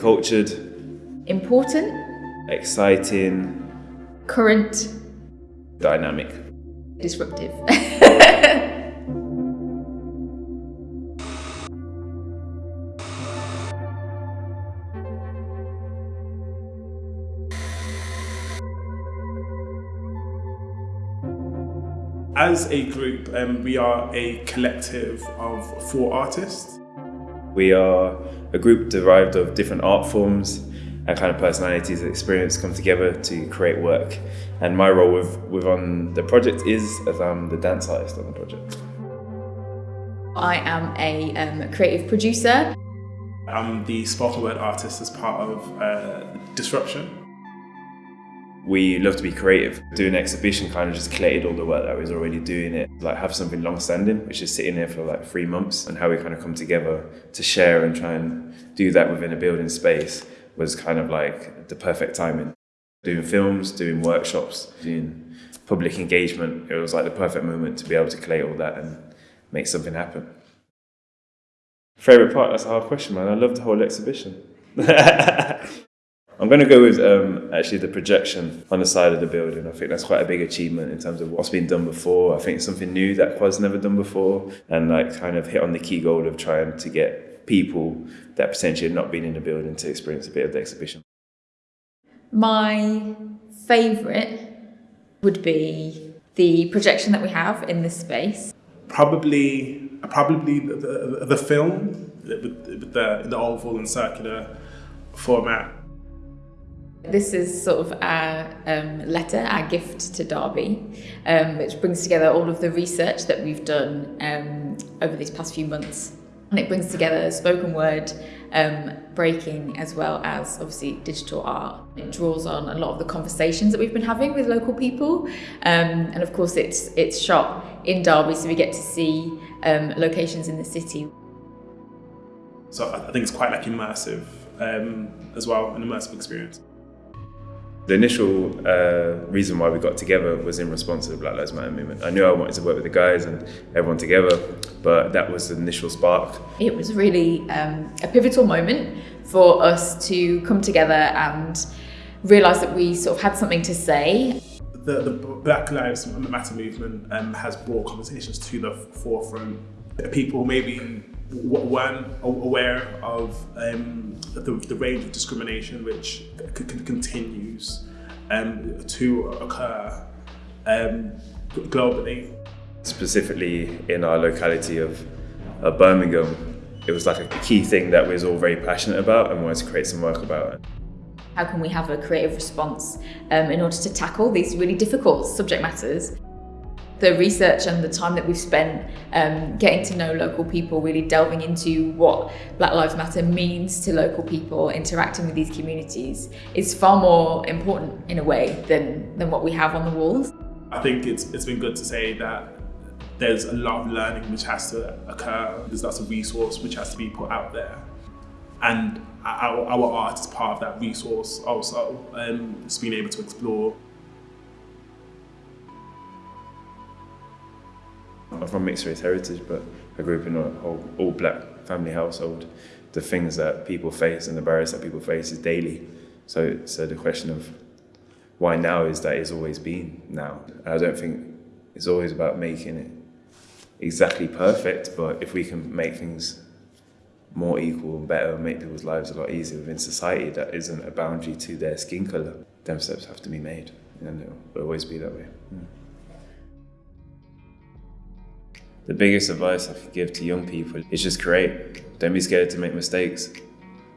Cultured, Important, exciting, current, dynamic. disruptive. As a group, um, we are a collective of four artists. We are a group derived of different art forms and kind of personalities and experience come together to create work. And my role with, with on the project is as I'm the dance artist on the project. I am a um, creative producer. I'm the spoken word artist as part of uh, Disruption. We love to be creative. Doing an exhibition kind of just collated all the work that I was already doing it. Like have something long standing, which is sitting there for like three months and how we kind of come together to share and try and do that within a building space was kind of like the perfect timing. Doing films, doing workshops, doing public engagement, it was like the perfect moment to be able to collate all that and make something happen. Favorite part? That's a hard question, man. I love the whole exhibition. I'm going to go with um, actually the projection on the side of the building. I think that's quite a big achievement in terms of what's been done before. I think it's something new that was never done before, and like kind of hit on the key goal of trying to get people that potentially have not been in the building to experience a bit of the exhibition. My favourite would be the projection that we have in this space. Probably, probably the, the, the film with, with the, the oval and circular format. This is sort of our um, letter, our gift to Derby, um, which brings together all of the research that we've done um, over these past few months. And it brings together spoken word, um, breaking, as well as obviously digital art. It draws on a lot of the conversations that we've been having with local people. Um, and of course, it's, it's shot in Derby, so we get to see um, locations in the city. So I think it's quite like immersive as well, an immersive experience. The initial uh, reason why we got together was in response to the Black Lives Matter movement. I knew I wanted to work with the guys and everyone together, but that was the initial spark. It was really um, a pivotal moment for us to come together and realise that we sort of had something to say. The, the Black Lives Matter movement um, has brought conversations to the forefront. People maybe weren't aware of um, the, the, range of discrimination which continues um, to occur um, globally. Specifically in our locality of, of Birmingham, it was like a key thing that we was all very passionate about and wanted to create some work about it. How can we have a creative response um, in order to tackle these really difficult subject matters? The research and the time that we've spent um, getting to know local people, really delving into what Black Lives Matter means to local people, interacting with these communities, is far more important in a way than, than what we have on the walls. I think it's, it's been good to say that there's a lot of learning which has to occur. There's lots of resource which has to be put out there. And our, our art is part of that resource also. Um, it's being able to explore I'm from mixed race heritage, but I grew up in an all, all black family household. The things that people face and the barriers that people face is daily. So, so the question of why now is that it's always been now. I don't think it's always about making it exactly perfect, but if we can make things more equal and better and make people's lives a lot easier within society that isn't a boundary to their skin colour, them steps have to be made and it'll always be that way. Mm. The biggest advice I could give to young people is just create. Don't be scared to make mistakes.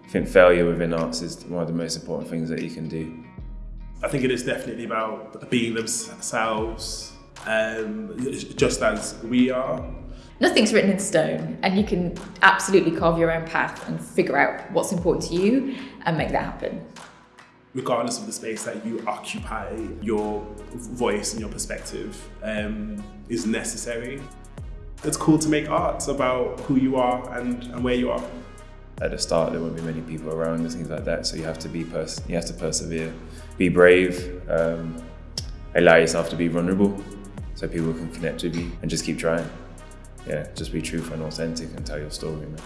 I think failure within arts is one of the most important things that you can do. I think it is definitely about being themselves, um, just as we are. Nothing's written in stone, and you can absolutely carve your own path and figure out what's important to you and make that happen. Regardless of the space that you occupy, your voice and your perspective um, is necessary it's cool to make art about who you are and, and where you are. At the start, there won't be many people around and things like that, so you have to be pers you have to persevere, be brave, um, allow yourself to be vulnerable, so people can connect with you, and just keep trying. Yeah, just be truthful and authentic and tell your story. Man.